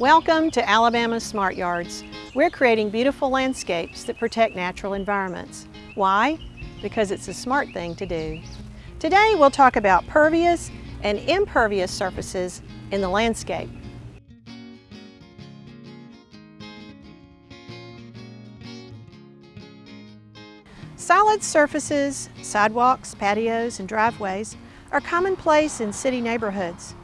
Welcome to Alabama Smart Yards. We're creating beautiful landscapes that protect natural environments. Why? Because it's a smart thing to do. Today we'll talk about pervious and impervious surfaces in the landscape. Solid surfaces, sidewalks, patios, and driveways are commonplace in city neighborhoods.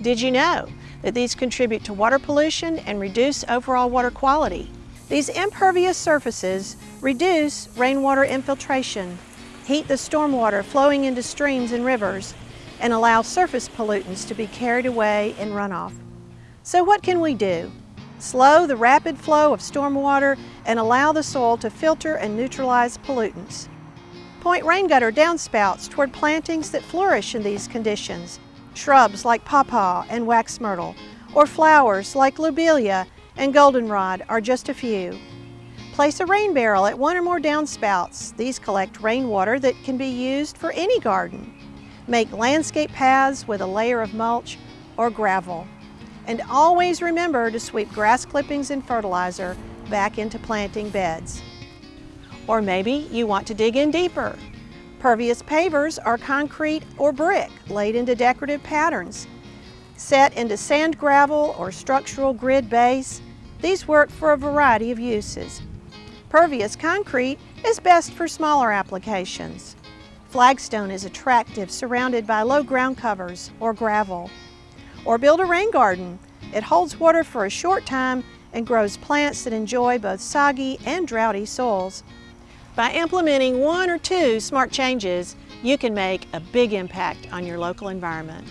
Did you know that these contribute to water pollution and reduce overall water quality? These impervious surfaces reduce rainwater infiltration, heat the stormwater flowing into streams and rivers, and allow surface pollutants to be carried away in runoff. So what can we do? Slow the rapid flow of stormwater and allow the soil to filter and neutralize pollutants. Point rain gutter downspouts toward plantings that flourish in these conditions, shrubs like pawpaw and wax myrtle, or flowers like lobelia and goldenrod are just a few. Place a rain barrel at one or more downspouts. These collect rainwater that can be used for any garden. Make landscape paths with a layer of mulch or gravel. And always remember to sweep grass clippings and fertilizer back into planting beds. Or maybe you want to dig in deeper. Pervious pavers are concrete or brick laid into decorative patterns. Set into sand gravel or structural grid base, these work for a variety of uses. Pervious concrete is best for smaller applications. Flagstone is attractive surrounded by low ground covers or gravel. Or build a rain garden. It holds water for a short time and grows plants that enjoy both soggy and droughty soils. By implementing one or two smart changes, you can make a big impact on your local environment.